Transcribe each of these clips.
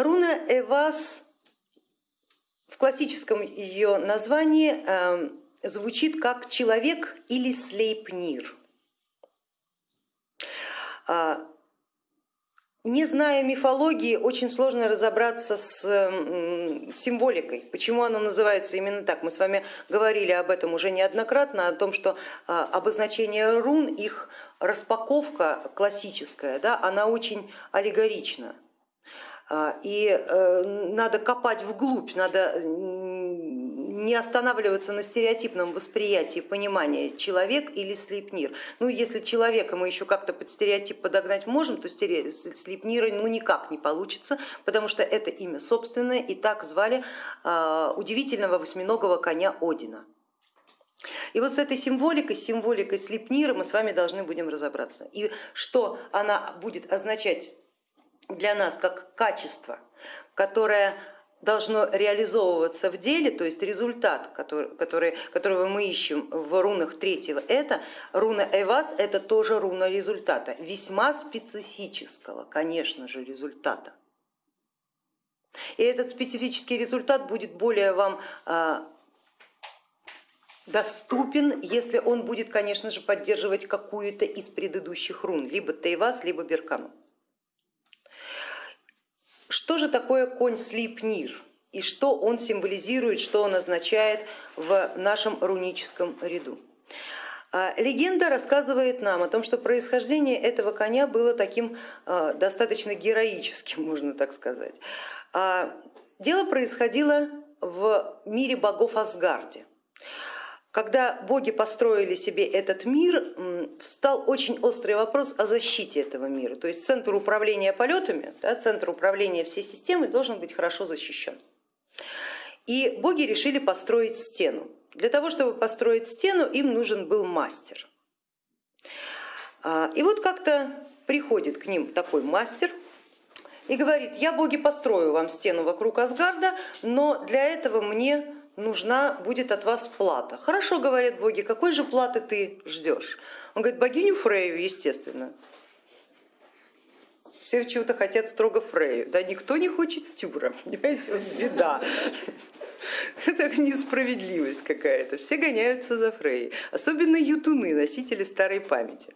Руна Эвас в классическом ее названии звучит как человек или слейпнир. Не зная мифологии, очень сложно разобраться с символикой, почему оно называется именно так. Мы с вами говорили об этом уже неоднократно, о том, что а, обозначение рун, их распаковка классическая, да, она очень аллегорична. А, и э, надо копать вглубь, надо не останавливаться на стереотипном восприятии понимания человек или слепнир. Ну, если человека мы еще как-то под стереотип подогнать можем, то слепнира ну, никак не получится, потому что это имя собственное, и так звали а, удивительного восьминогого коня Одина. И вот с этой символикой, символикой слепнира мы с вами должны будем разобраться. И что она будет означать для нас как качество, которое должно реализовываться в деле, то есть результат, который, который, которого мы ищем в рунах третьего, это руна Эвас, это тоже руна результата, весьма специфического, конечно же, результата. И этот специфический результат будет более вам а, доступен, если он будет, конечно же, поддерживать какую-то из предыдущих рун, либо Тейвас, либо Беркану. Что же такое конь Слипнир и что он символизирует, что он означает в нашем руническом ряду? А, легенда рассказывает нам о том, что происхождение этого коня было таким а, достаточно героическим, можно так сказать. А, дело происходило в мире богов Асгарде. Когда боги построили себе этот мир, встал очень острый вопрос о защите этого мира. То есть центр управления полетами, да, центр управления всей системой должен быть хорошо защищен. И боги решили построить стену. Для того, чтобы построить стену, им нужен был мастер. А, и вот как-то приходит к ним такой мастер и говорит, я боги построю вам стену вокруг Асгарда, но для этого мне нужна будет от вас плата. Хорошо, говорят боги, какой же платы ты ждешь? Он говорит, богиню Фрею, естественно. Все чего-то хотят строго Фрею, да никто не хочет Тюра, понимаете, вот беда. Это несправедливость какая-то, все гоняются за Фрей, особенно ютуны, носители старой памяти.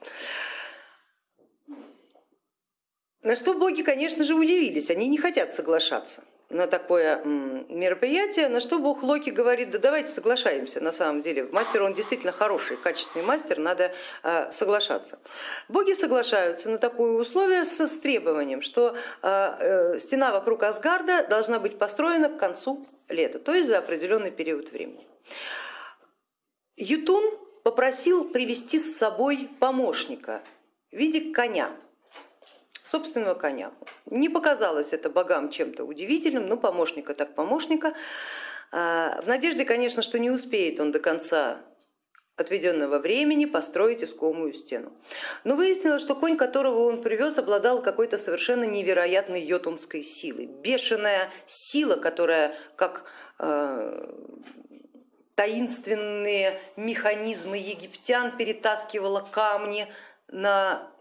На что боги, конечно же, удивились, они не хотят соглашаться на такое мероприятие, на что бог Локи говорит, да давайте соглашаемся, на самом деле мастер он действительно хороший, качественный мастер, надо а, соглашаться. Боги соглашаются на такое условие с требованием, что а, э, стена вокруг Асгарда должна быть построена к концу лета, то есть за определенный период времени. Ютун попросил привести с собой помощника в виде коня, собственного коня. Не показалось это богам чем-то удивительным, но помощника так помощника. А, в надежде, конечно, что не успеет он до конца отведенного времени построить искомую стену. Но выяснилось, что конь, которого он привез, обладал какой-то совершенно невероятной йотунской силой. Бешеная сила, которая как э, таинственные механизмы египтян перетаскивала камни на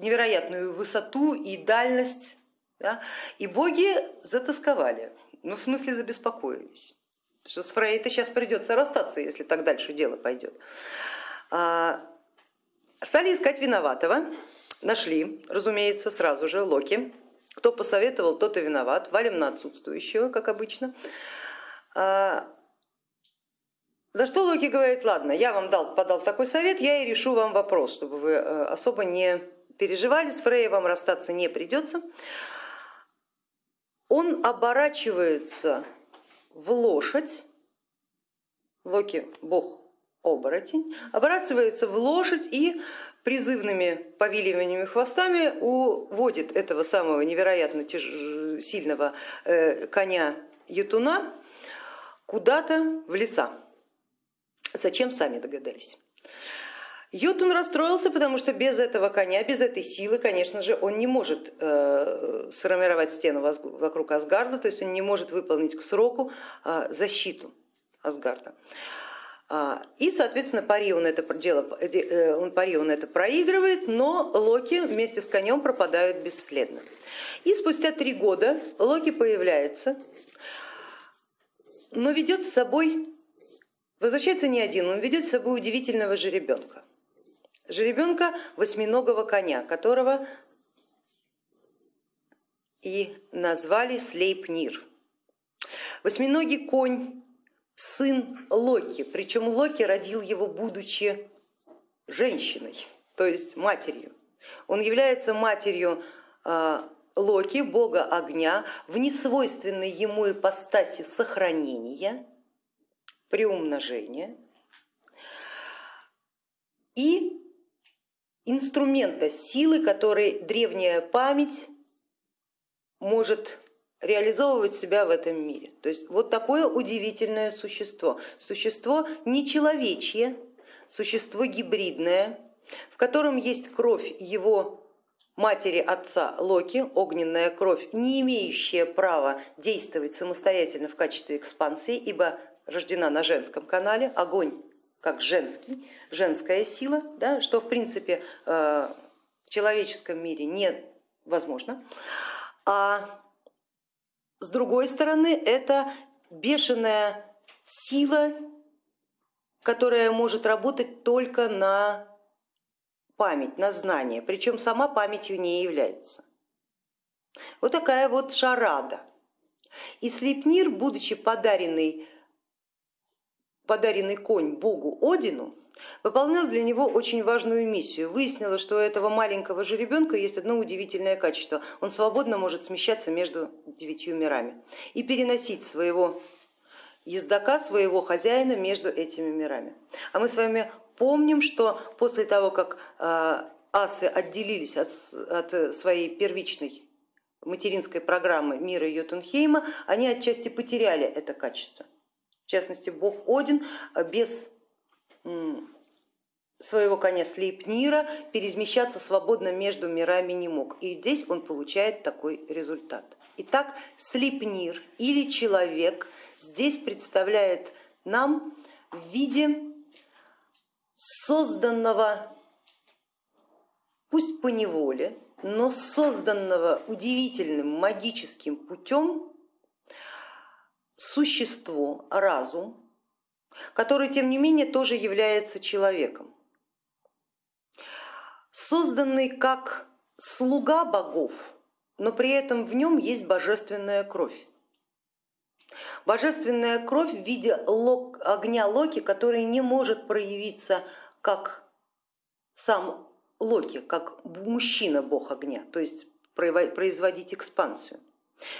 невероятную высоту и дальность, да? и боги затасковали, ну в смысле забеспокоились, что с Фрей-то сейчас придется расстаться, если так дальше дело пойдет. А, стали искать виноватого, нашли, разумеется, сразу же Локи, кто посоветовал, тот и виноват, валим на отсутствующего, как обычно. А, за что Локи говорит, ладно, я вам дал, подал такой совет, я и решу вам вопрос, чтобы вы э, особо не переживали, с вам расстаться не придется. Он оборачивается в лошадь, Локи бог оборотень, оборачивается в лошадь и призывными повиливаниями хвостами уводит этого самого невероятно сильного э, коня Ютуна куда-то в леса. Зачем, сами догадались. Ютун расстроился, потому что без этого коня, без этой силы, конечно же, он не может э, сформировать стену вокруг Асгарда, то есть он не может выполнить к сроку э, защиту Асгарда. А, и, соответственно, пари он это, дело, э, он, пари он это проигрывает, но Локи вместе с конем пропадают бесследно. И спустя три года Локи появляется, но ведет с собой, возвращается не один, он ведет с собой удивительного жеребенка. Жеребенка восьминогого коня, которого и назвали Слейпнир. Восьминогий конь сын Локи, причем Локи родил его, будучи женщиной, то есть матерью. Он является матерью а, Локи, бога огня, в несвойственной ему ипостаси сохранения, приумножения и инструмента силы, который древняя память может реализовывать себя в этом мире. То есть вот такое удивительное существо. Существо нечеловечье, существо гибридное, в котором есть кровь его матери отца Локи, огненная кровь, не имеющая права действовать самостоятельно в качестве экспансии, ибо рождена на женском канале, огонь как женский, женская сила, да, что в принципе э, в человеческом мире невозможно. А с другой стороны, это бешеная сила, которая может работать только на память, на знание, причем сама памятью не является. Вот такая вот шарада. И Слепнир, будучи подаренный, подаренный конь богу Одину, выполнял для него очень важную миссию. Выяснилось, что у этого маленького жеребенка есть одно удивительное качество. Он свободно может смещаться между девятью мирами и переносить своего ездока, своего хозяина между этими мирами. А мы с вами помним, что после того, как э, асы отделились от, от своей первичной материнской программы мира Йотунхейма, они отчасти потеряли это качество. В частности, бог Один без своего коня Слейпнира перемещаться свободно между мирами не мог. И здесь он получает такой результат. Итак, Слепнир или человек здесь представляет нам в виде созданного, пусть по неволе, но созданного удивительным магическим путем существо, разум, который тем не менее тоже является человеком. Созданный как слуга богов, но при этом в нем есть божественная кровь. Божественная кровь в виде огня Локи, который не может проявиться как сам Локи, как мужчина бог огня, то есть производить экспансию.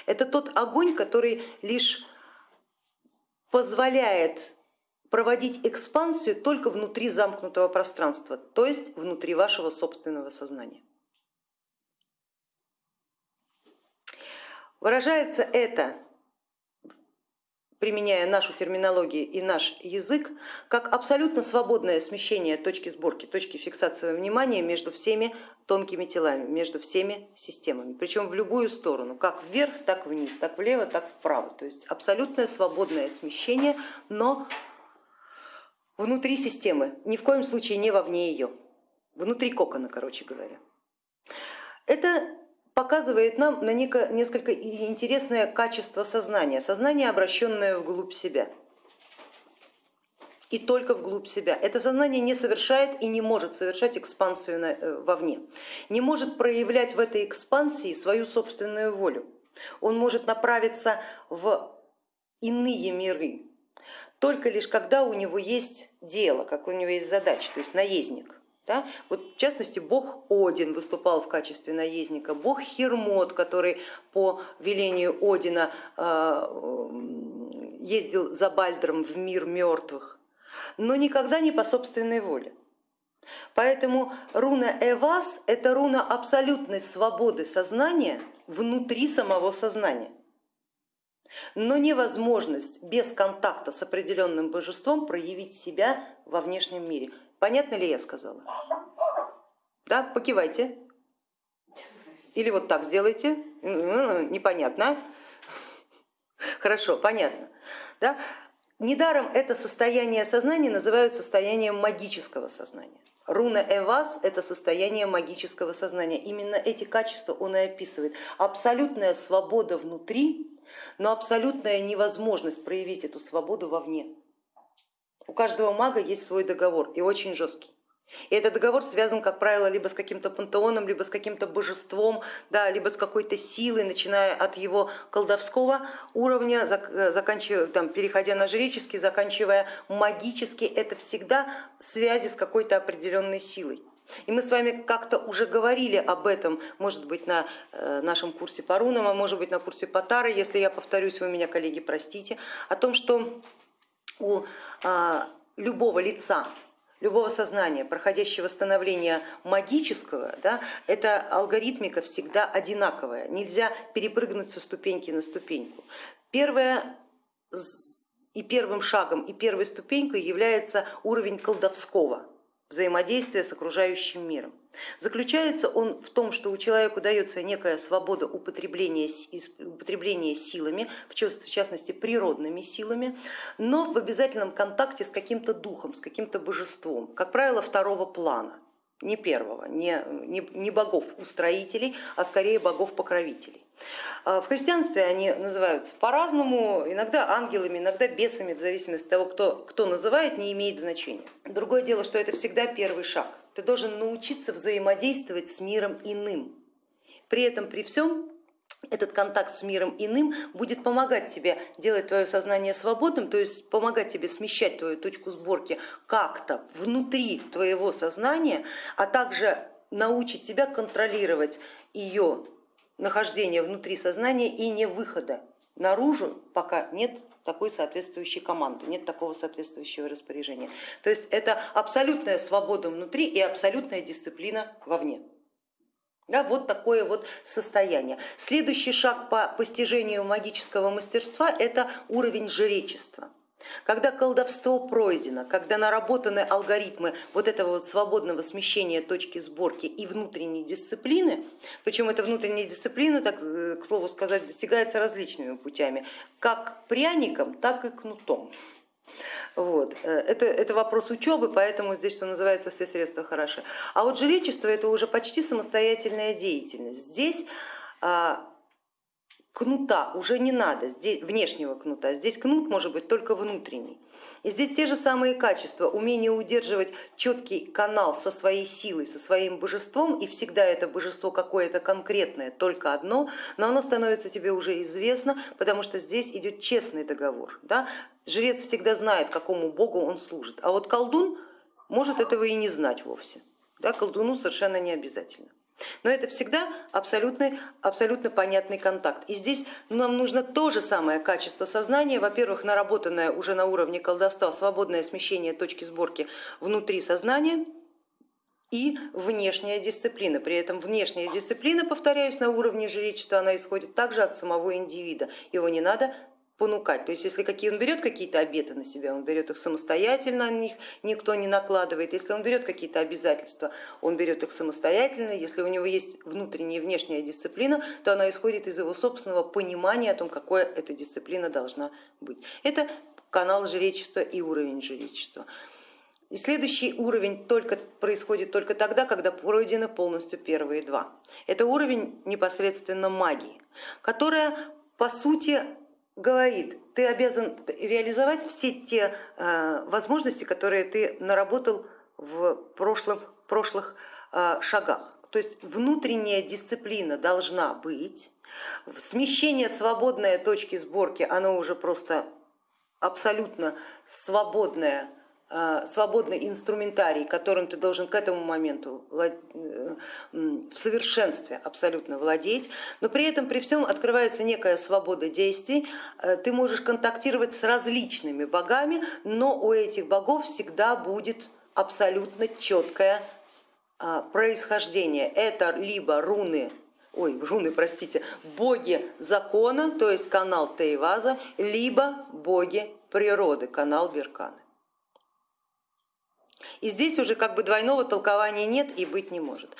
Это тот огонь, который лишь позволяет проводить экспансию только внутри замкнутого пространства, то есть внутри вашего собственного сознания. Выражается это, применяя нашу терминологию и наш язык, как абсолютно свободное смещение точки сборки, точки фиксации внимания между всеми тонкими телами, между всеми системами, причем в любую сторону, как вверх, так вниз, так влево, так вправо. То есть абсолютное свободное смещение, но внутри системы, ни в коем случае не вовне ее, внутри кокона, короче говоря. Это показывает нам на несколько интересное качество сознания, сознание, обращенное вглубь себя. И только вглубь себя. Это сознание не совершает и не может совершать экспансию э, вовне, не может проявлять в этой экспансии свою собственную волю. Он может направиться в иные миры, только лишь когда у него есть дело, как у него есть задача, то есть наездник. Да? Вот в частности, бог Один выступал в качестве наездника, бог Хермот, который по велению Одина а, ездил за Бальдром в мир мертвых, но никогда не по собственной воле. Поэтому руна Эвас это руна абсолютной свободы сознания внутри самого сознания но невозможность без контакта с определенным божеством проявить себя во внешнем мире. Понятно ли я сказала? Да, покивайте. Или вот так сделайте. Непонятно. Хорошо, понятно. Да? Недаром это состояние сознания называют состоянием магического сознания. Руна Эвас это состояние магического сознания. Именно эти качества он и описывает. Абсолютная свобода внутри, но абсолютная невозможность проявить эту свободу вовне. У каждого мага есть свой договор и очень жесткий. И этот договор связан, как правило, либо с каким-то пантеоном, либо с каким-то божеством, да, либо с какой-то силой, начиная от его колдовского уровня, заканчивая, там, переходя на жреческий, заканчивая магический. Это всегда связи с какой-то определенной силой. И мы с вами как-то уже говорили об этом, может быть, на э, нашем курсе по рунам, а может быть на курсе по Тары, если я повторюсь, вы меня, коллеги, простите, о том, что у а, любого лица, любого сознания, проходящего становление магического, да, эта алгоритмика всегда одинаковая, нельзя перепрыгнуть со ступеньки на ступеньку. Первое и первым шагом, и первой ступенькой является уровень колдовского взаимодействия с окружающим миром. Заключается он в том, что у человека дается некая свобода употребления, употребления силами, в частности природными силами, но в обязательном контакте с каким-то духом, с каким-то божеством, как правило второго плана не первого, не, не, не богов-устроителей, а скорее богов-покровителей. А в христианстве они называются по-разному, иногда ангелами, иногда бесами, в зависимости от того, кто, кто называет, не имеет значения. Другое дело, что это всегда первый шаг. Ты должен научиться взаимодействовать с миром иным. При этом, при всем, этот контакт с миром иным будет помогать тебе делать твое сознание свободным, то есть помогать тебе смещать твою точку сборки как-то внутри твоего сознания, а также научить тебя контролировать ее нахождение внутри сознания и не выхода наружу, пока нет такой соответствующей команды, нет такого соответствующего распоряжения. То есть это абсолютная свобода внутри и абсолютная дисциплина вовне. Да, вот такое вот состояние. Следующий шаг по постижению магического мастерства это уровень жречества. Когда колдовство пройдено, когда наработаны алгоритмы вот этого вот свободного смещения точки сборки и внутренней дисциплины, причем эта внутренняя дисциплина, так э, к слову сказать, достигается различными путями, как пряником, так и кнутом. Вот. Э, это, это вопрос учебы, поэтому здесь, что называется, все средства хороши. А вот жречество это уже почти самостоятельная деятельность. Здесь а, кнута уже не надо, здесь внешнего кнута, здесь кнут может быть только внутренний. И здесь те же самые качества, умение удерживать четкий канал со своей силой, со своим божеством, и всегда это божество какое-то конкретное, только одно, но оно становится тебе уже известно, потому что здесь идет честный договор. Да? Жрец всегда знает, какому богу он служит, а вот колдун может этого и не знать вовсе. Да? Колдуну совершенно не обязательно. Но это всегда абсолютно, абсолютно понятный контакт. И здесь нам нужно то же самое качество сознания, во-первых, наработанное уже на уровне колдовства, свободное смещение точки сборки внутри сознания, и внешняя дисциплина. При этом внешняя дисциплина, повторяюсь, на уровне жречества, она исходит также от самого индивида. Его не надо понукать. То есть если какие он берет какие-то обеты на себя, он берет их самостоятельно, на них никто не накладывает. Если он берет какие-то обязательства, он берет их самостоятельно. Если у него есть внутренняя и внешняя дисциплина, то она исходит из его собственного понимания о том, какой эта дисциплина должна быть. Это канал жречества и уровень жречества. И следующий уровень только, происходит только тогда, когда пройдены полностью первые два. Это уровень непосредственно магии, которая по сути говорит, ты обязан реализовать все те э, возможности, которые ты наработал в прошлых, прошлых э, шагах. То есть внутренняя дисциплина должна быть, смещение свободной точки сборки, оно уже просто абсолютно свободное свободный инструментарий, которым ты должен к этому моменту э, в совершенстве абсолютно владеть, но при этом при всем открывается некая свобода действий, э, ты можешь контактировать с различными богами, но у этих богов всегда будет абсолютно четкое происхождение. Это либо руны ой, руны, простите, боги закона, то есть канал Тейваза, либо боги природы, канал Берканы. И здесь уже как бы двойного толкования нет и быть не может.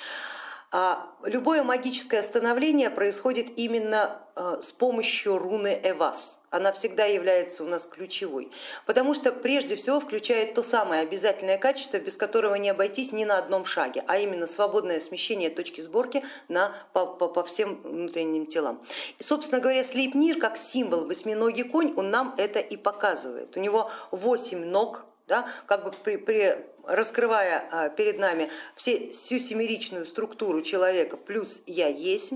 А любое магическое становление происходит именно э, с помощью руны Эвас. Она всегда является у нас ключевой, потому что прежде всего включает то самое обязательное качество, без которого не обойтись ни на одном шаге, а именно свободное смещение точки сборки на, по, по, по всем внутренним телам. И, собственно говоря, Слейпнир как символ восьминогий конь, он нам это и показывает. У него восемь ног, да, как бы при, при, раскрывая а, перед нами все, всю семеричную структуру человека плюс я есть,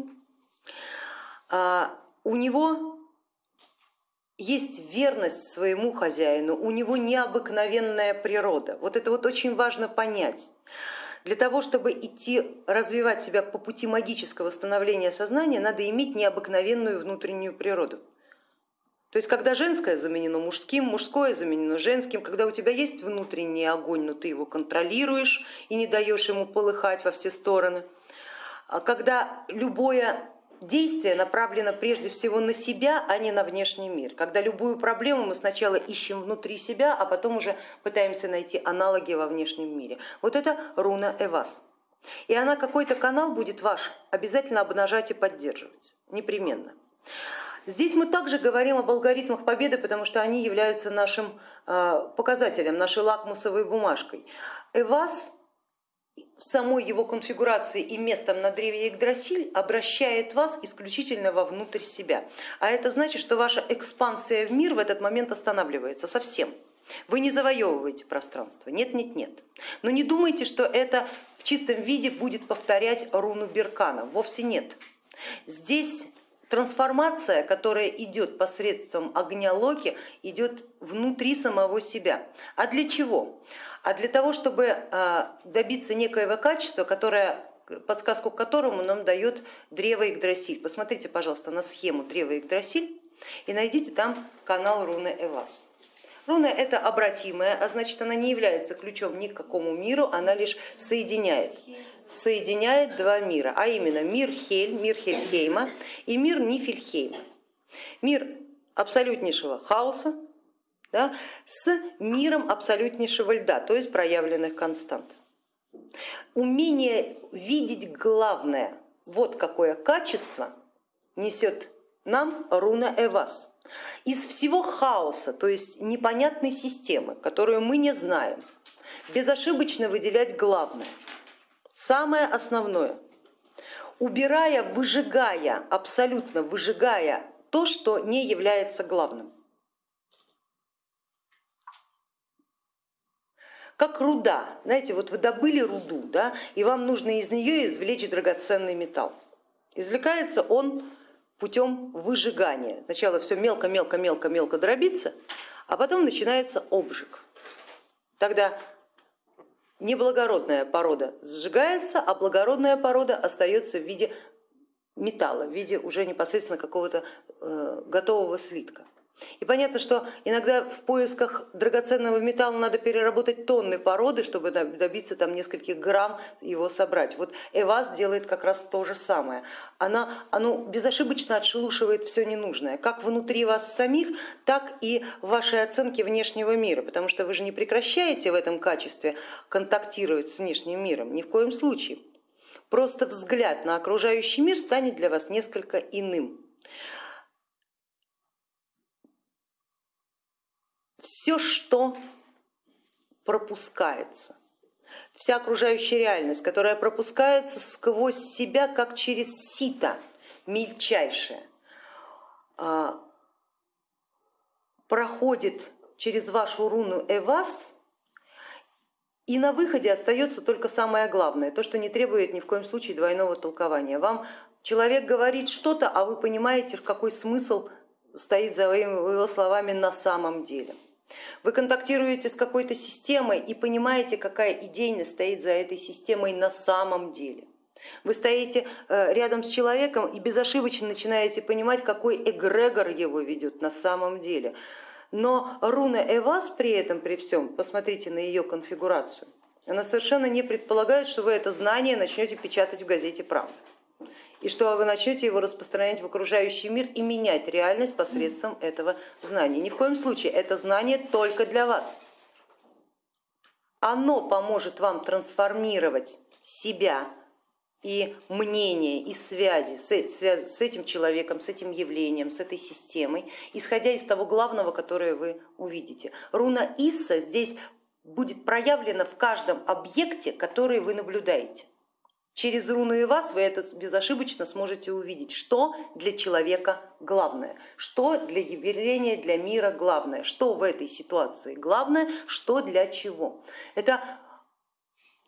а, у него есть верность своему хозяину, у него необыкновенная природа. Вот это вот очень важно понять. Для того, чтобы идти развивать себя по пути магического становления сознания, надо иметь необыкновенную внутреннюю природу. То есть когда женское заменено мужским, мужское заменено женским, когда у тебя есть внутренний огонь, но ты его контролируешь и не даешь ему полыхать во все стороны, а когда любое действие направлено прежде всего на себя, а не на внешний мир. Когда любую проблему мы сначала ищем внутри себя, а потом уже пытаемся найти аналоги во внешнем мире. Вот это руна Эвас. И она какой-то канал будет ваш обязательно обнажать и поддерживать, непременно. Здесь мы также говорим об алгоритмах победы, потому что они являются нашим э, показателем, нашей лакмусовой бумажкой. Эвас в самой его конфигурации и местом на древе Игдрасиль обращает вас исключительно вовнутрь себя. А это значит, что ваша экспансия в мир в этот момент останавливается совсем. Вы не завоевываете пространство, нет, нет, нет. Но не думайте, что это в чистом виде будет повторять руну Беркана, вовсе нет. Здесь трансформация, которая идет посредством огня Локи, идет внутри самого себя. А для чего? А для того, чтобы а, добиться некоего качества, которое подсказку к которому нам дает древо Игдрасиль. Посмотрите, пожалуйста, на схему древа Игдрасиль и найдите там канал руны Эвас. Руна это обратимая, а значит она не является ключом ни к какому миру, она лишь соединяет соединяет два мира, а именно мир Хель, мир Хельхейма и мир Нифельхейма. Мир абсолютнейшего хаоса да, с миром абсолютнейшего льда, то есть проявленных констант. Умение видеть главное, вот какое качество несет нам руна Эвас. Из всего хаоса, то есть непонятной системы, которую мы не знаем, безошибочно выделять главное – Самое основное, убирая, выжигая, абсолютно выжигая то, что не является главным. Как руда, знаете, вот вы добыли руду, да, и вам нужно из нее извлечь драгоценный металл. Извлекается он путем выжигания. Сначала все мелко-мелко-мелко-мелко дробится, а потом начинается обжиг. Тогда неблагородная порода сжигается, а благородная порода остается в виде металла, в виде уже непосредственно какого-то э, готового слитка. И понятно, что иногда в поисках драгоценного металла надо переработать тонны породы, чтобы добиться там нескольких грамм его собрать. Вот Эвас делает как раз то же самое. Она оно безошибочно отшелушивает все ненужное, как внутри вас самих, так и в вашей оценке внешнего мира, потому что вы же не прекращаете в этом качестве контактировать с внешним миром, ни в коем случае. Просто взгляд на окружающий мир станет для вас несколько иным. Все, что пропускается, вся окружающая реальность, которая пропускается сквозь себя, как через сито мельчайшее, а, проходит через вашу руну Эвас, и на выходе остается только самое главное, то, что не требует ни в коем случае двойного толкования. Вам человек говорит что-то, а вы понимаете, какой смысл стоит за его словами на самом деле. Вы контактируете с какой-то системой и понимаете, какая идейность стоит за этой системой на самом деле. Вы стоите э, рядом с человеком и безошибочно начинаете понимать, какой эгрегор его ведет на самом деле. Но руна Эвас при этом, при всем, посмотрите на ее конфигурацию, она совершенно не предполагает, что вы это знание начнете печатать в газете «Правда» и что вы начнете его распространять в окружающий мир и менять реальность посредством этого знания. Ни в коем случае это знание только для вас. Оно поможет вам трансформировать себя и мнения, и связи с, с этим человеком, с этим явлением, с этой системой, исходя из того главного, которое вы увидите. Руна Исса здесь будет проявлена в каждом объекте, который вы наблюдаете. Через руну и вас вы это безошибочно сможете увидеть, что для человека главное, что для явления, для мира главное, что в этой ситуации главное, что для чего. Это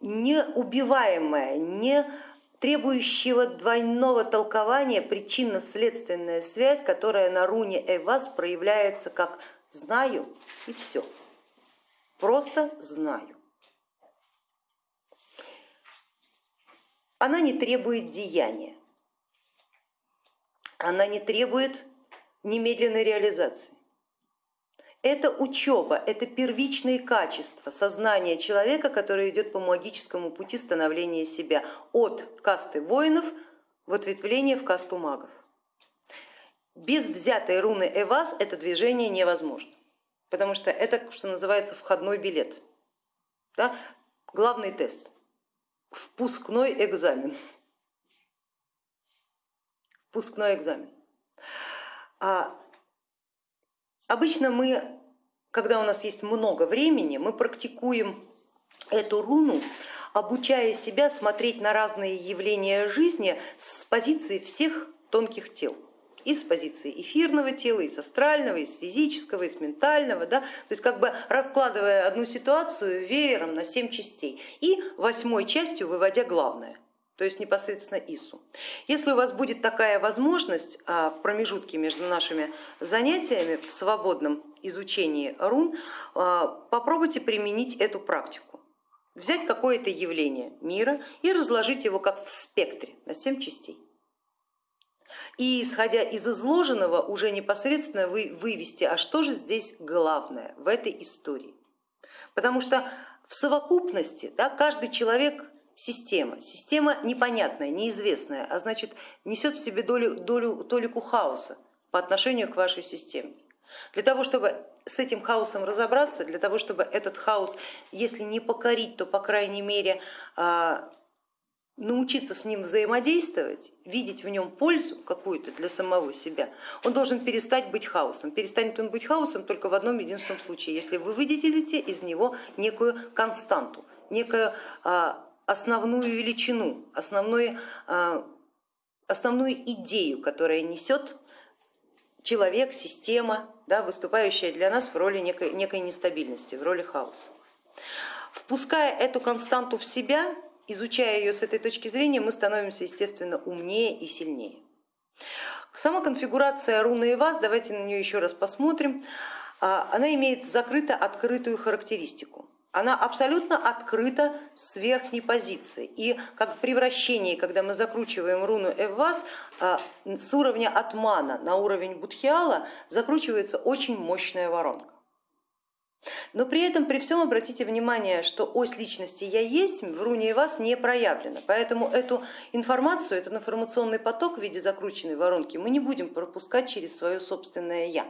неубиваемая, не требующего двойного толкования причинно-следственная связь, которая на руне Эвас проявляется как знаю и все. Просто знаю. Она не требует деяния, она не требует немедленной реализации. Это учеба, это первичные качества сознания человека, который идет по магическому пути становления себя от касты воинов в ответвление в касту магов. Без взятой руны Эвас это движение невозможно, потому что это, что называется, входной билет, да? главный тест впускной экзамен. Впускной экзамен. А обычно мы, когда у нас есть много времени, мы практикуем эту руну, обучая себя смотреть на разные явления жизни с позиции всех тонких тел и с позиции эфирного тела, и с астрального, и с физического, и с ментального, да? то есть как бы раскладывая одну ситуацию веером на семь частей и восьмой частью выводя главное то есть непосредственно ИСУ. Если у вас будет такая возможность а, в промежутке между нашими занятиями в свободном изучении рун, а, попробуйте применить эту практику. Взять какое-то явление мира и разложить его как в спектре на семь частей и исходя из изложенного уже непосредственно вы вывести, а что же здесь главное в этой истории. Потому что в совокупности да, каждый человек система, система непонятная, неизвестная, а значит несет в себе долю, долю, толику хаоса по отношению к вашей системе. Для того, чтобы с этим хаосом разобраться, для того, чтобы этот хаос, если не покорить, то по крайней мере а, научиться с ним взаимодействовать, видеть в нем пользу какую-то для самого себя, он должен перестать быть хаосом. Перестанет он быть хаосом только в одном единственном случае, если вы выделите из него некую константу, некую а, основную величину, основную, а, основную идею, которая несет человек, система, да, выступающая для нас в роли некой, некой нестабильности, в роли хаоса. Впуская эту константу в себя, изучая ее с этой точки зрения, мы становимся, естественно, умнее и сильнее. Сама конфигурация руны и вас, давайте на нее еще раз посмотрим, а, она имеет закрыто-открытую характеристику. Она абсолютно открыта с верхней позиции. И как при вращении, когда мы закручиваем руну Эввас, а, с уровня атмана на уровень будхиала закручивается очень мощная воронка. Но при этом, при всем обратите внимание, что ось личности я есть в руне и вас не проявлена, поэтому эту информацию, этот информационный поток в виде закрученной воронки мы не будем пропускать через свое собственное я.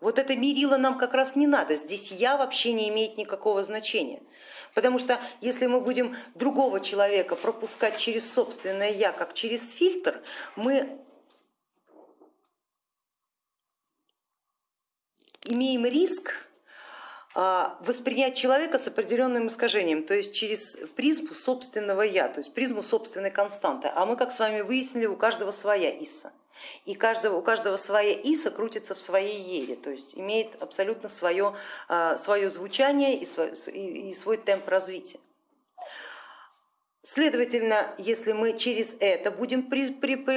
Вот это мерило нам как раз не надо, здесь я вообще не имеет никакого значения. Потому что если мы будем другого человека пропускать через собственное я, как через фильтр, мы имеем риск воспринять человека с определенным искажением, то есть через призму собственного я, то есть призму собственной константы. А мы, как с вами выяснили, у каждого своя Иса. И каждого, у каждого своя Иса крутится в своей ере, то есть имеет абсолютно свое, а, свое звучание и свой, и свой темп развития. Следовательно, если мы через это будем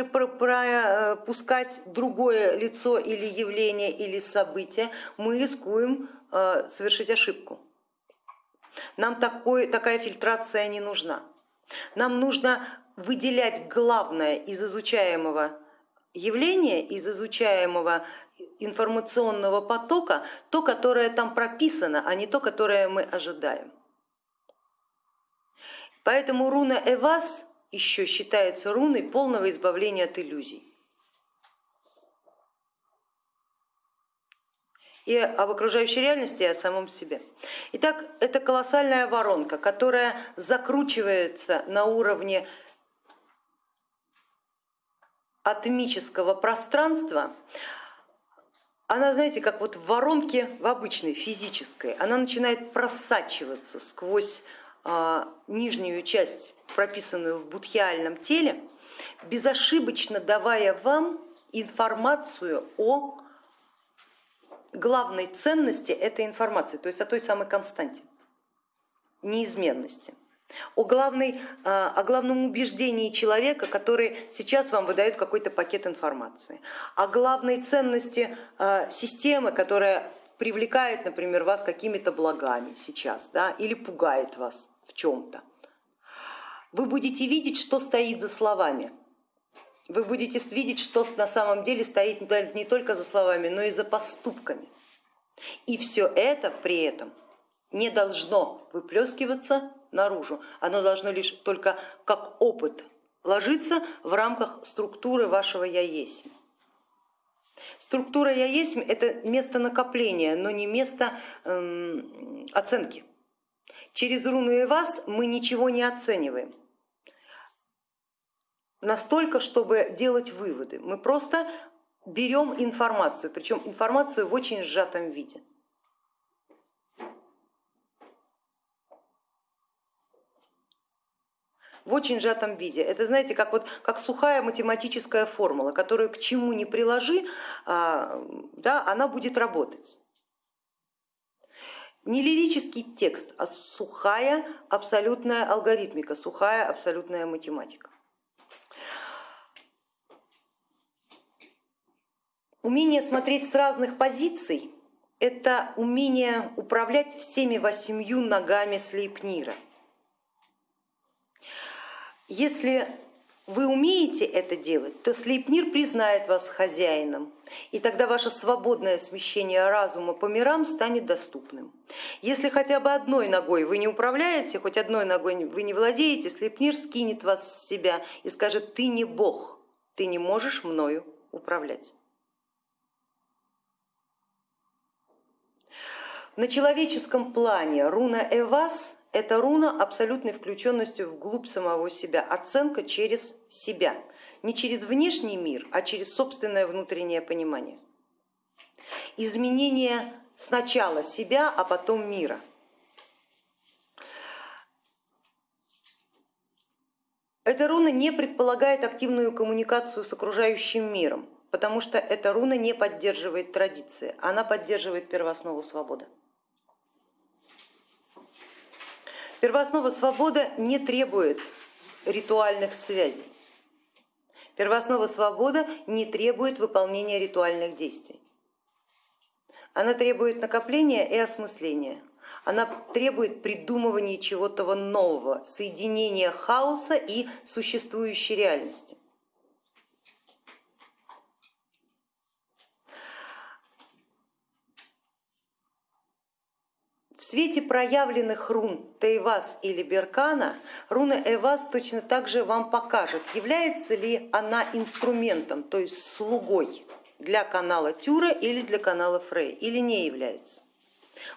пропускать другое лицо или явление или событие, мы рискуем э, совершить ошибку. Нам такой, такая фильтрация не нужна. Нам нужно выделять главное из изучаемого явления, из изучаемого информационного потока, то, которое там прописано, а не то, которое мы ожидаем. Поэтому руна Эвас еще считается руной полного избавления от иллюзий. и об окружающей реальности, и о самом себе. Итак, это колоссальная воронка, которая закручивается на уровне атомического пространства, она, знаете, как вот в воронке в обычной физической, она начинает просачиваться сквозь нижнюю часть, прописанную в будхиальном теле, безошибочно давая вам информацию о главной ценности этой информации, то есть о той самой константе, неизменности. О, главной, а, о главном убеждении человека, который сейчас вам выдает какой-то пакет информации, о главной ценности а, системы, которая привлекает, например, вас какими-то благами сейчас да, или пугает вас в чем-то. Вы будете видеть, что стоит за словами. Вы будете видеть, что на самом деле стоит не только за словами, но и за поступками. И все это при этом не должно выплескиваться наружу, оно должно лишь только как опыт ложиться в рамках структуры вашего я есть. Структура я есть это место накопления, но не место эм, оценки. Через руну и вас мы ничего не оцениваем настолько, чтобы делать выводы. Мы просто берем информацию, причем информацию в очень сжатом виде. в очень сжатом виде. Это, знаете, как, вот, как сухая математическая формула, которую к чему ни приложи, а, да, она будет работать. Не лирический текст, а сухая абсолютная алгоритмика, сухая абсолютная математика. Умение смотреть с разных позиций – это умение управлять всеми восемью ногами Слейпнира – если вы умеете это делать, то Слейпнир признает вас хозяином, и тогда ваше свободное смещение разума по мирам станет доступным. Если хотя бы одной ногой вы не управляете, хоть одной ногой вы не владеете, Слейпнир скинет вас с себя и скажет, ты не бог, ты не можешь мною управлять. На человеческом плане руна Эвас это руна абсолютной включенностью вглубь самого себя, оценка через себя, не через внешний мир, а через собственное внутреннее понимание. Изменение сначала себя, а потом мира. Эта руна не предполагает активную коммуникацию с окружающим миром, потому что эта руна не поддерживает традиции, она поддерживает первооснову свободы. Первооснова свобода не требует ритуальных связей. Первооснова свобода не требует выполнения ритуальных действий. Она требует накопления и осмысления. Она требует придумывания чего-то нового, соединения хаоса и существующей реальности. Свете проявленных рун Тейвас или Беркана, руна Эвас точно так же вам покажет, является ли она инструментом, то есть слугой для канала Тюра или для канала Фрей, или не является.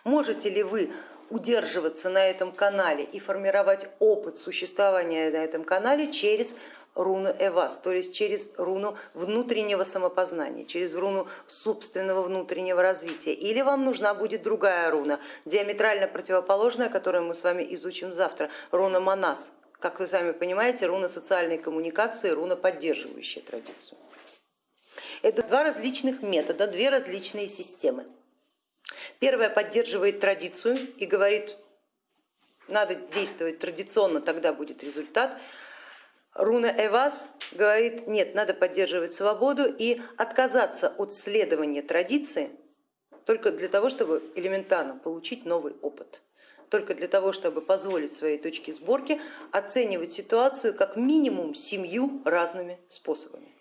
Можете ли вы удерживаться на этом канале и формировать опыт существования на этом канале через руну Эвас, то есть через руну внутреннего самопознания, через руну собственного внутреннего развития. Или вам нужна будет другая руна, диаметрально противоположная, которую мы с вами изучим завтра, руна Манас. Как вы сами понимаете, руна социальной коммуникации, руна поддерживающая традицию. Это два различных метода, две различные системы. Первая поддерживает традицию и говорит, надо действовать традиционно, тогда будет результат. Руна Эвас говорит, нет, надо поддерживать свободу и отказаться от следования традиции только для того, чтобы элементарно получить новый опыт, только для того, чтобы позволить своей точке сборки оценивать ситуацию как минимум семью разными способами.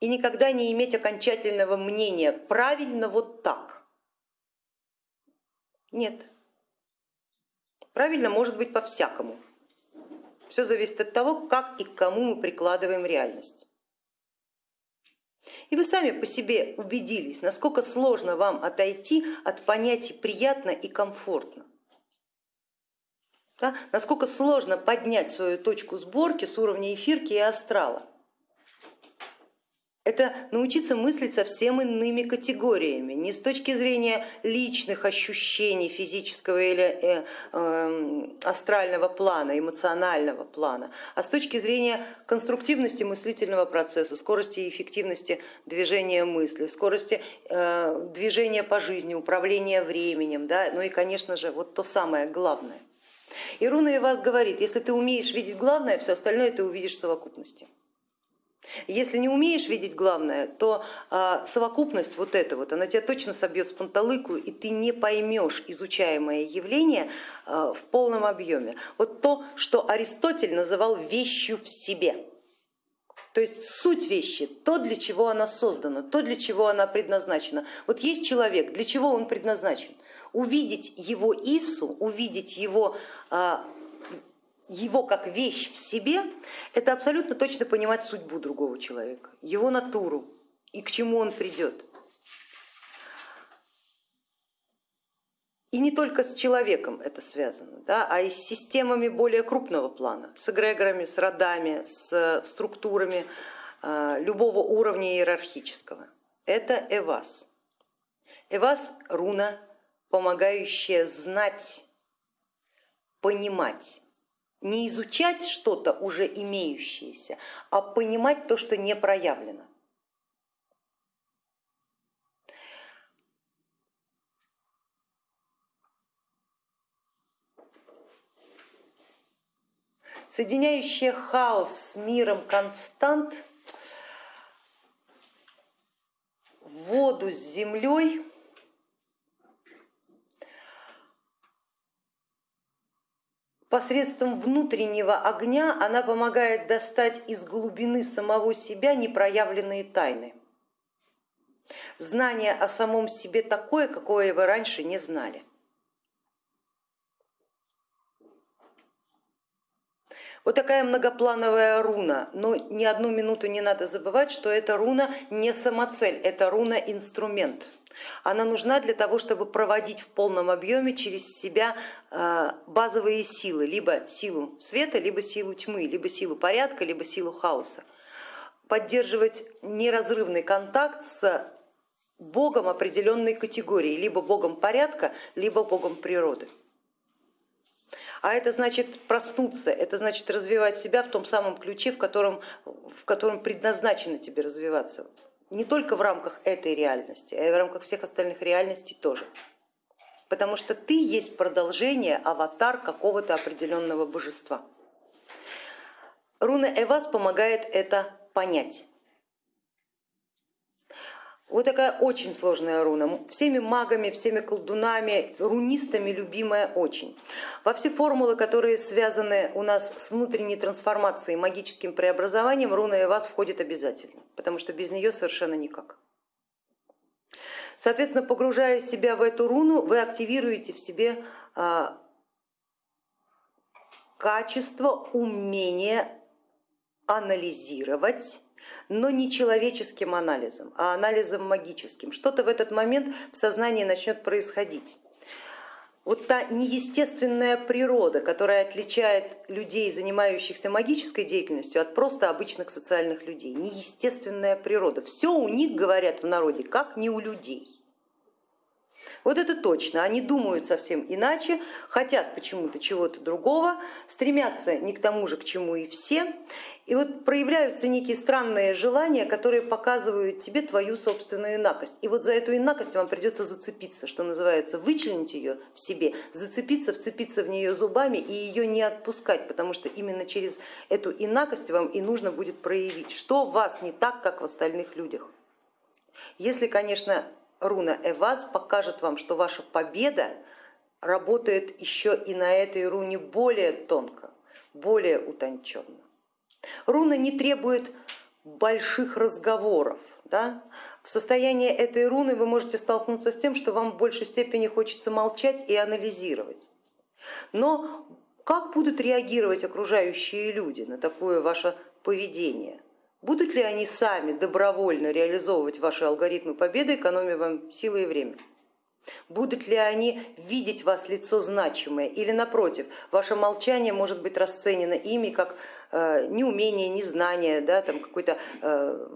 И никогда не иметь окончательного мнения, правильно вот так. Нет, правильно может быть по-всякому. Все зависит от того, как и к кому мы прикладываем реальность. И вы сами по себе убедились, насколько сложно вам отойти от понятий приятно и комфортно. Да? Насколько сложно поднять свою точку сборки с уровня эфирки и астрала. Это научиться мыслить совсем иными категориями, не с точки зрения личных ощущений физического или э, э, астрального плана, эмоционального плана, а с точки зрения конструктивности мыслительного процесса, скорости и эффективности движения мысли, скорости э, движения по жизни, управления временем, да? ну и конечно же вот то самое главное. И Руна и вас говорит, если ты умеешь видеть главное, все остальное ты увидишь в совокупности. Если не умеешь видеть главное, то а, совокупность вот эта вот, она тебя точно собьет с панталыку, и ты не поймешь изучаемое явление а, в полном объеме. Вот то, что Аристотель называл вещью в себе. То есть суть вещи, то, для чего она создана, то, для чего она предназначена. Вот есть человек, для чего он предназначен? Увидеть его Ису, увидеть его а, его как вещь в себе, это абсолютно точно понимать судьбу другого человека, его натуру и к чему он придет. И не только с человеком это связано, да, а и с системами более крупного плана, с эгрегорами, с родами, с структурами а, любого уровня иерархического. Это эвас. Эвас руна, помогающая знать, понимать не изучать что-то уже имеющееся, а понимать то, что не проявлено. Соединяющая хаос с миром констант, воду с землей, посредством внутреннего огня она помогает достать из глубины самого себя непроявленные тайны. Знание о самом себе такое, какое вы раньше не знали. Вот такая многоплановая руна, но ни одну минуту не надо забывать, что эта руна не самоцель, это руна инструмент. Она нужна для того, чтобы проводить в полном объеме через себя э, базовые силы, либо силу света, либо силу тьмы, либо силу порядка, либо силу хаоса. Поддерживать неразрывный контакт с богом определенной категории, либо богом порядка, либо богом природы. А это значит проснуться, это значит развивать себя в том самом ключе, в котором, в котором предназначено тебе развиваться не только в рамках этой реальности, а и в рамках всех остальных реальностей тоже. Потому что ты есть продолжение, аватар какого-то определенного божества. Руна Эвас помогает это понять. Вот такая очень сложная руна, всеми магами, всеми колдунами, рунистами любимая очень. Во все формулы, которые связаны у нас с внутренней трансформацией, магическим преобразованием, руна и вас входит обязательно, потому что без нее совершенно никак. Соответственно, погружая себя в эту руну, вы активируете в себе а, качество, умение анализировать но не человеческим анализом, а анализом магическим. Что-то в этот момент в сознании начнет происходить. Вот та неестественная природа, которая отличает людей, занимающихся магической деятельностью, от просто обычных социальных людей. Неестественная природа. Все у них, говорят в народе, как не у людей. Вот это точно, они думают совсем иначе, хотят почему-то чего-то другого, стремятся не к тому же, к чему и все, и вот проявляются некие странные желания, которые показывают тебе твою собственную инакость. И вот за эту инакость вам придется зацепиться, что называется, вычленить ее в себе, зацепиться, вцепиться в нее зубами и ее не отпускать, потому что именно через эту инакость вам и нужно будет проявить, что в вас не так, как в остальных людях. Если, конечно, руна Эваз покажет вам, что ваша победа работает еще и на этой руне более тонко, более утонченно. Руна не требует больших разговоров. Да? В состоянии этой руны вы можете столкнуться с тем, что вам в большей степени хочется молчать и анализировать. Но как будут реагировать окружающие люди на такое ваше поведение? Будут ли они сами добровольно реализовывать ваши алгоритмы победы, экономя вам силы и время? Будут ли они видеть вас лицо значимое или напротив, ваше молчание может быть расценено ими как э, неумение, незнание, да, там какой-то, э,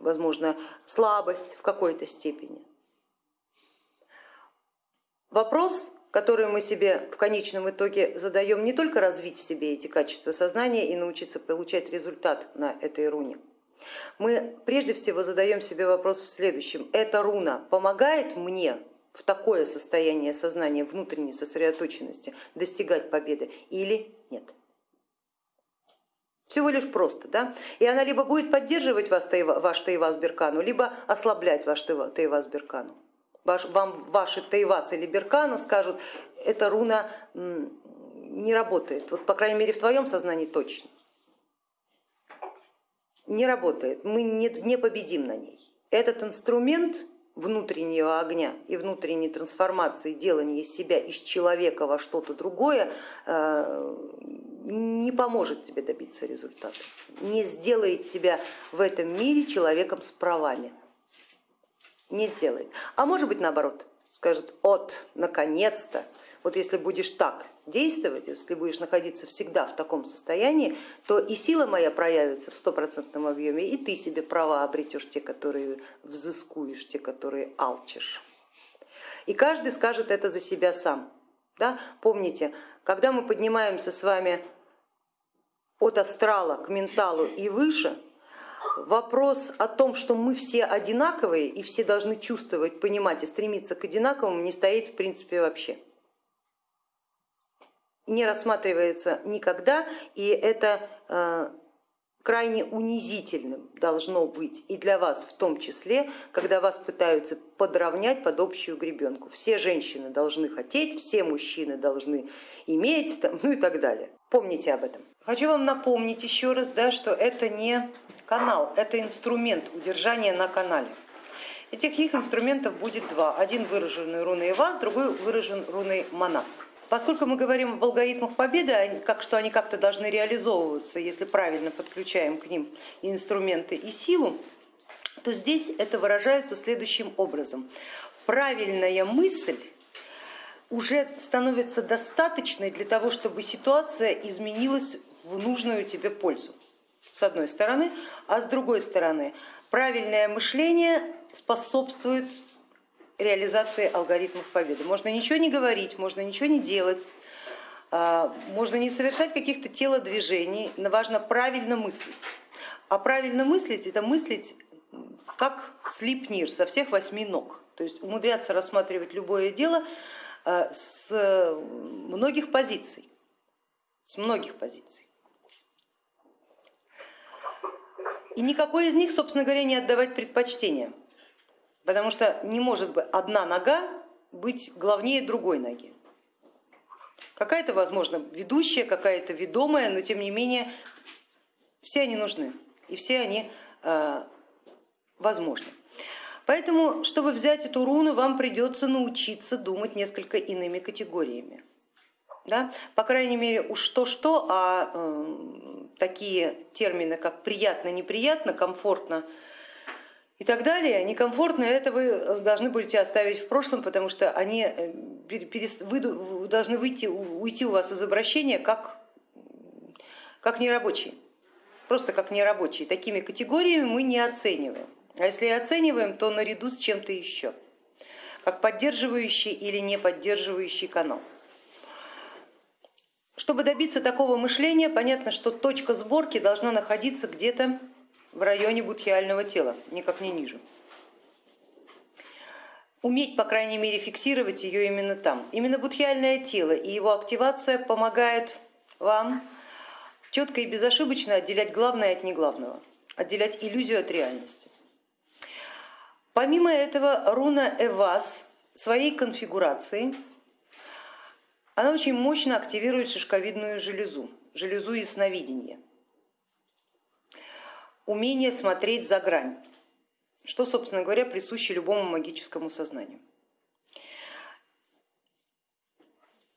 возможно, слабость в какой-то степени. Вопрос, который мы себе в конечном итоге задаем, не только развить в себе эти качества сознания и научиться получать результат на этой руне. Мы прежде всего задаем себе вопрос в следующем. Эта руна помогает мне в такое состояние сознания внутренней сосредоточенности достигать победы или нет. Всего лишь просто. Да? И она либо будет поддерживать вас, ваш Таивас Беркану, либо ослаблять ваш Таивас Беркану. Ваш, вам ваши Таивас или Беркана скажут, эта руна не работает, вот по крайней мере в твоем сознании точно. Не работает, мы не, не победим на ней. Этот инструмент внутреннего огня и внутренней трансформации, делания себя из человека во что-то другое э, не поможет тебе добиться результата, не сделает тебя в этом мире человеком с правами, не сделает. А может быть наоборот, скажет, от, наконец-то, вот если будешь так действовать, если будешь находиться всегда в таком состоянии, то и сила моя проявится в стопроцентном объеме, и ты себе права обретешь, те, которые взыскуешь, те, которые алчишь. И каждый скажет это за себя сам. Да? Помните, когда мы поднимаемся с вами от астрала к менталу и выше, вопрос о том, что мы все одинаковые и все должны чувствовать, понимать и стремиться к одинаковому, не стоит в принципе вообще не рассматривается никогда, и это э, крайне унизительным должно быть и для вас в том числе, когда вас пытаются подровнять под общую гребенку. Все женщины должны хотеть, все мужчины должны иметь, ну и так далее. Помните об этом. Хочу вам напомнить еще раз, да, что это не канал, это инструмент удержания на канале. Этих их инструментов будет два. Один выраженный руной Вас, другой выражен руной Манас. Поскольку мы говорим об алгоритмах победы, как, что они как-то должны реализовываться, если правильно подключаем к ним инструменты и силу, то здесь это выражается следующим образом. Правильная мысль уже становится достаточной для того, чтобы ситуация изменилась в нужную тебе пользу, с одной стороны, а с другой стороны правильное мышление способствует реализации алгоритмов победы. Можно ничего не говорить, можно ничего не делать, а, можно не совершать каких-то телодвижений, но важно правильно мыслить. А правильно мыслить это мыслить как слипнир со всех восьми ног. То есть умудряться рассматривать любое дело а, с многих позиций, с многих позиций. И никакой из них, собственно говоря, не отдавать предпочтение потому что не может быть одна нога быть главнее другой ноги. Какая-то, возможно, ведущая, какая-то ведомая, но тем не менее все они нужны и все они э, возможны. Поэтому, чтобы взять эту руну, вам придется научиться думать несколько иными категориями. Да? По крайней мере, уж что-что, а э, такие термины, как приятно, неприятно, комфортно, и так далее, некомфортно, это вы э, должны будете оставить в прошлом, потому что они, э, должны выйти, уйти у вас из обращения как, как нерабочие, просто как нерабочие. Такими категориями мы не оцениваем. А если и оцениваем, то наряду с чем-то еще, как поддерживающий или не поддерживающий канал. Чтобы добиться такого мышления, понятно, что точка сборки должна находиться где-то в районе будхиального тела, никак не ниже. Уметь, по крайней мере, фиксировать ее именно там. Именно будхиальное тело и его активация помогает вам четко и безошибочно отделять главное от неглавного, отделять иллюзию от реальности. Помимо этого руна Эвас своей конфигурацией, она очень мощно активирует шишковидную железу, железу ясновидения умение смотреть за грань, что, собственно говоря, присуще любому магическому сознанию.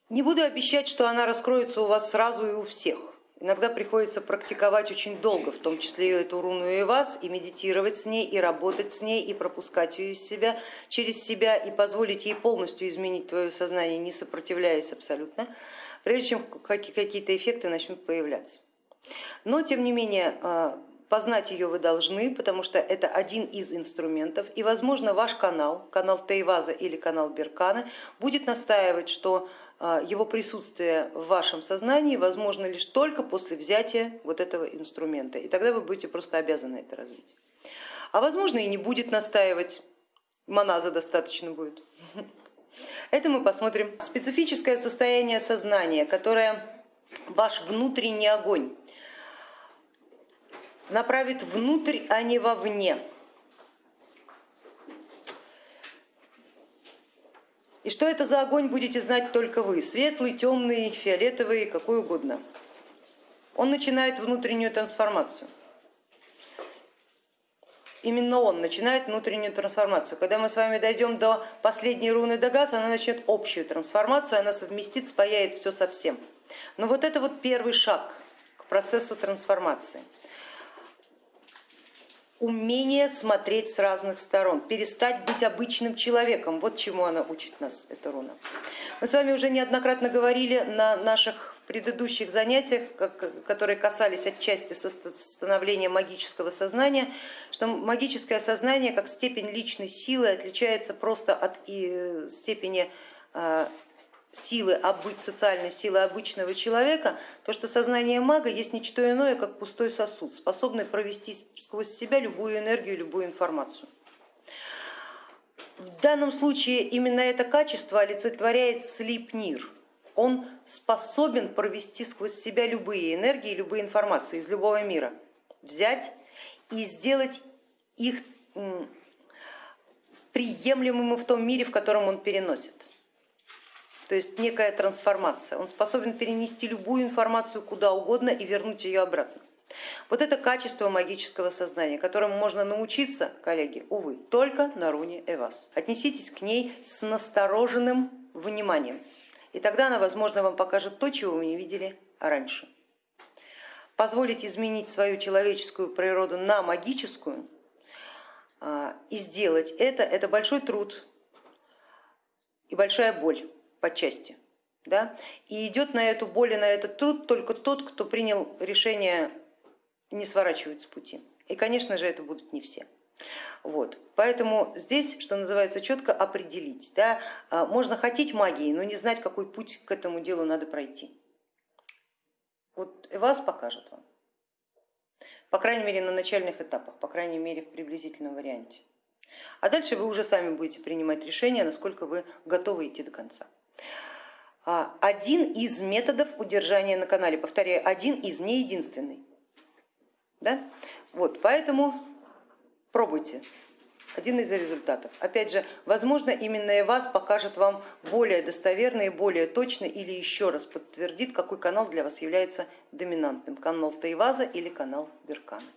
Не буду обещать, что она раскроется у вас сразу и у всех. Иногда приходится практиковать очень долго, в том числе и эту руну и вас, и медитировать с ней, и работать с ней, и пропускать ее из себя, через себя, и позволить ей полностью изменить твое сознание, не сопротивляясь абсолютно, прежде чем какие-то эффекты начнут появляться. Но тем не менее а, познать ее вы должны, потому что это один из инструментов, и возможно ваш канал, канал Тейваза или канал Беркана, будет настаивать, что а, его присутствие в вашем сознании возможно лишь только после взятия вот этого инструмента, и тогда вы будете просто обязаны это развить. А возможно и не будет настаивать, моназа достаточно будет. Это мы посмотрим. Специфическое состояние сознания, которое ваш внутренний огонь направит внутрь, а не вовне. И что это за огонь, будете знать только вы, светлый, темный, фиолетовый, какой угодно. Он начинает внутреннюю трансформацию. Именно он начинает внутреннюю трансформацию. Когда мы с вами дойдем до последней руны Дагас, она начнет общую трансформацию, она совместит, спаяет все со всем. Но вот это вот первый шаг к процессу трансформации умение смотреть с разных сторон, перестать быть обычным человеком. Вот чему она учит нас, эта руна. Мы с вами уже неоднократно говорили на наших предыдущих занятиях, которые касались отчасти становления магического сознания, что магическое сознание как степень личной силы отличается просто от степени а, силы, социальной силы обычного человека, то что сознание мага есть не что иное, как пустой сосуд, способный провести сквозь себя любую энергию, любую информацию. В данном случае именно это качество олицетворяет слипнир. Он способен провести сквозь себя любые энергии, любые информации из любого мира, взять и сделать их приемлемыми в том мире, в котором он переносит то есть некая трансформация. Он способен перенести любую информацию куда угодно и вернуть ее обратно. Вот это качество магического сознания, которому можно научиться, коллеги, увы, только на руне Эвас. Отнеситесь к ней с настороженным вниманием, и тогда она, возможно, вам покажет то, чего вы не видели раньше. Позволить изменить свою человеческую природу на магическую а, и сделать это, это большой труд и большая боль по части. Да? И идет на эту боль и на этот труд только тот, кто принял решение не сворачивать с пути. И, конечно же, это будут не все. Вот. Поэтому здесь, что называется, четко определить. Да? А, можно хотеть магии, но не знать, какой путь к этому делу надо пройти. Вот вас покажет вам. По крайней мере, на начальных этапах, по крайней мере, в приблизительном варианте. А дальше вы уже сами будете принимать решение, насколько вы готовы идти до конца. А, один из методов удержания на канале, повторяю, один из, не единственный. Да? Вот, поэтому пробуйте. Один из результатов. Опять же, возможно, именно и вас покажет вам более достоверно и более точно или еще раз подтвердит, какой канал для вас является доминантным. Канал Тайваза или канал Веркана.